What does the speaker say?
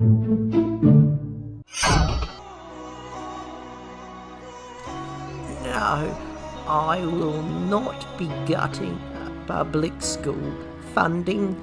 No, I will not be gutting public school funding